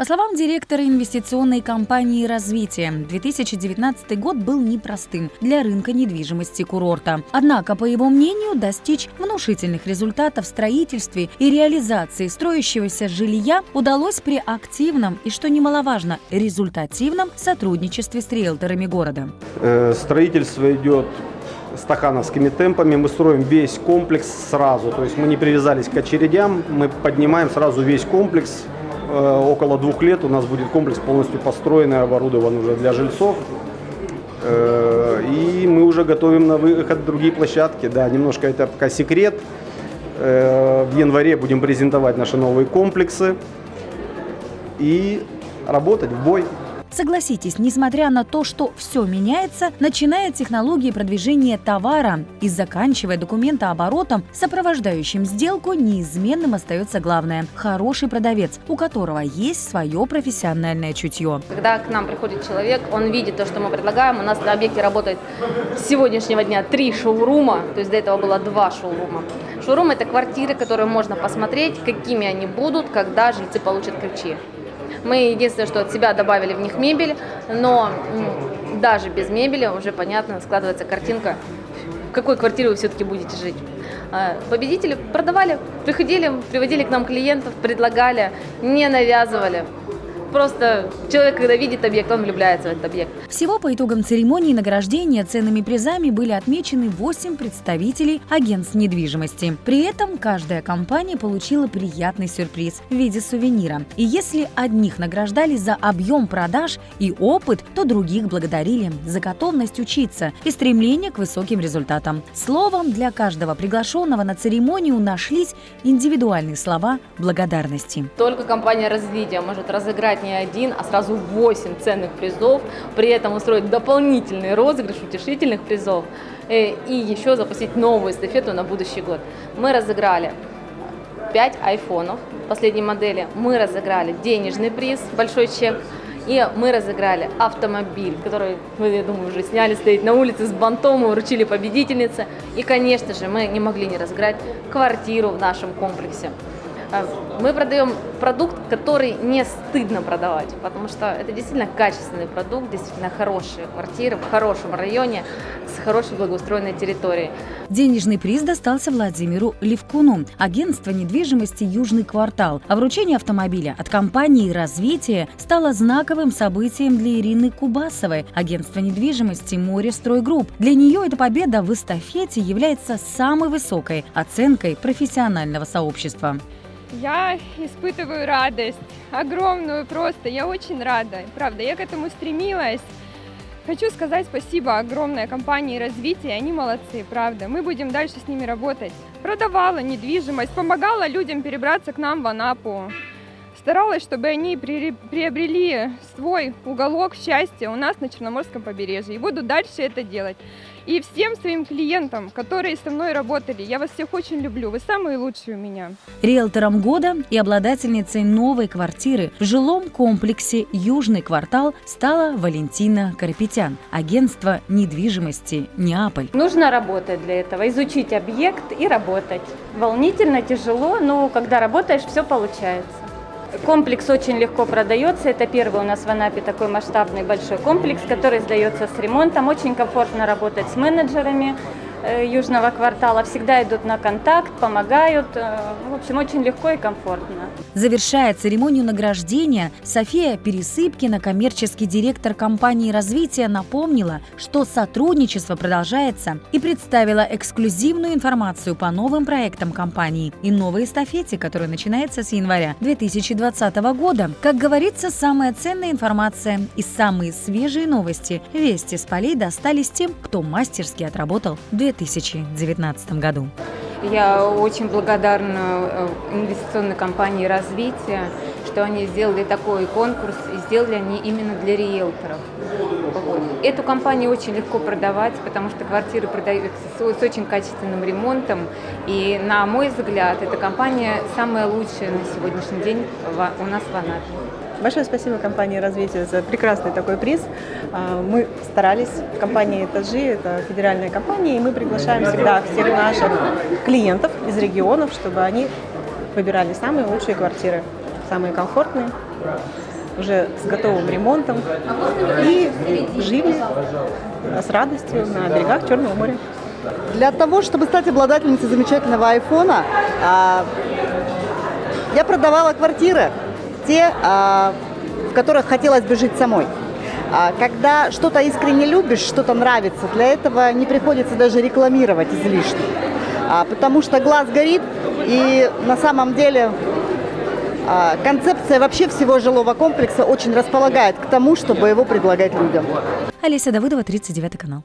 По словам директора инвестиционной компании «Развитие», 2019 год был непростым для рынка недвижимости курорта. Однако, по его мнению, достичь внушительных результатов в строительстве и реализации строящегося жилья удалось при активном и, что немаловажно, результативном сотрудничестве с риэлторами города. Э, Строительство идет стахановскими темпами. Мы строим весь комплекс сразу. То есть мы не привязались к очередям, мы поднимаем сразу весь комплекс. Э, Около двух лет у нас будет комплекс полностью построен и оборудован уже для жильцов. Э, И мы уже готовим на выход другие площадки. Да, немножко это пока секрет. Э, В январе будем презентовать наши новые комплексы и работать в бой. Согласитесь, несмотря на то, что все меняется, начиная от технологии продвижения товара и заканчивая документооборотом, сопровождающим сделку, неизменным остается главное – хороший продавец, у которого есть свое профессиональное чутье. Когда к нам приходит человек, он видит то, что мы предлагаем. У нас на объекте работает с сегодняшнего дня три шоурума, то есть до этого было два шоурума. Шоурум – это квартиры, которые можно посмотреть, какими они будут, когда жильцы получат ключи. Мы единственное, что от себя добавили в них мебель, но даже без мебели уже понятно складывается картинка, в какой квартире вы все-таки будете жить. А, Победители продавали, приходили, приводили к нам клиентов, предлагали, не навязывали. Просто человек, когда видит объект, он влюбляется в этот объект. Всего по итогам церемонии награждения ценными призами были отмечены 8 представителей агентств недвижимости. При этом каждая компания получила приятный сюрприз в виде сувенира. И если одних награждали за объем продаж и опыт, то других благодарили за готовность учиться и стремление к высоким результатам. Словом, для каждого приглашенного на церемонию нашлись индивидуальные слова благодарности. Только компания развития может разыграть не один, а сразу 8 ценных призов, при этом устроить дополнительный розыгрыш утешительных призов э, и еще запустить новую эстафету на будущий год. Мы разыграли 5 айфонов последней модели, мы разыграли денежный приз, большой чек, и мы разыграли автомобиль, который, вы, я думаю, уже сняли, стоит на улице с бантом, мы вручили победительнице. И, конечно же, мы не могли не разыграть квартиру в нашем комплексе. А, Мы продаем продукт, который не стыдно продавать, потому что это действительно качественный продукт, действительно хорошие квартиры в хорошем районе с хорошей благоустроенной территорией. Денежный приз достался Владимиру Левкуну, агентство недвижимости «Южный квартал». А вручение автомобиля от компании «Развитие» стало знаковым событием для Ирины Кубасовой, агентство недвижимости «Море Стройгрупп». Для нее эта победа в эстафете является самой высокой оценкой профессионального сообщества. Я испытываю радость, огромную просто, я очень рада, правда, я к этому стремилась. Хочу сказать спасибо огромной компании развития, они молодцы, правда. Мы будем дальше с ними работать. Продавала недвижимость, помогала людям перебраться к нам в Анапу. Старалась, чтобы они приобрели свой уголок счастья у нас на Черноморском побережье. И буду дальше это делать. И всем своим клиентам, которые со мной работали, я вас всех очень люблю. Вы самые лучшие у меня. Риэлтором года и обладательницей новой квартиры в жилом комплексе «Южный квартал» стала Валентина Карапетян, агентство недвижимости «Неаполь». Нужно работать для этого, изучить объект и работать. Волнительно, тяжело, но когда работаешь, все получается. Комплекс очень легко продается. Это первый у нас в Анапе такой масштабный большой комплекс, который сдается с ремонтом. Очень комфортно работать с менеджерами Южного квартала. Всегда идут на контакт, помогают. Э, В общем, очень легко и комфортно. Завершая церемонию награждения, София Пересыпкина, коммерческий директор компании развития, напомнила, что сотрудничество продолжается и представила эксклюзивную информацию по новым проектам компании и новой эстафете, которая начинается с января 2020 года. Как говорится, самая ценная информация и самые свежие новости вести с полей достались тем, кто мастерски отработал в 2019 году. Я очень благодарна э, инвестиционной компании «Развитие», что они сделали такой конкурс, и сделали они именно для риэлторов. Эту компанию очень легко продавать, потому что квартиры продаются с, очень качественным ремонтом. И, на мой взгляд, эта компания самая лучшая на сегодняшний день у нас в Анапе. Большое спасибо компании «Развитие» за прекрасный такой приз. А, Мы старались, компания «Этажи» — это федеральная компания, и мы приглашаем всегда всех наших клиентов из регионов, чтобы они выбирали самые лучшие квартиры, самые комфортные. уже с готовым ремонтом и жили с радостью на берегах Черного моря. Для того, чтобы стать обладательницей замечательного айфона, а, я продавала квартиры, те, а, в которых хотелось бы жить самой. А когда что-то искренне любишь, что-то нравится, для этого не приходится даже рекламировать излишне. А, потому что глаз горит, и на самом деле концепция вообще всего жилого комплекса очень располагает к тому, чтобы его предлагать людям. Олеся Давыдова, 39 канал.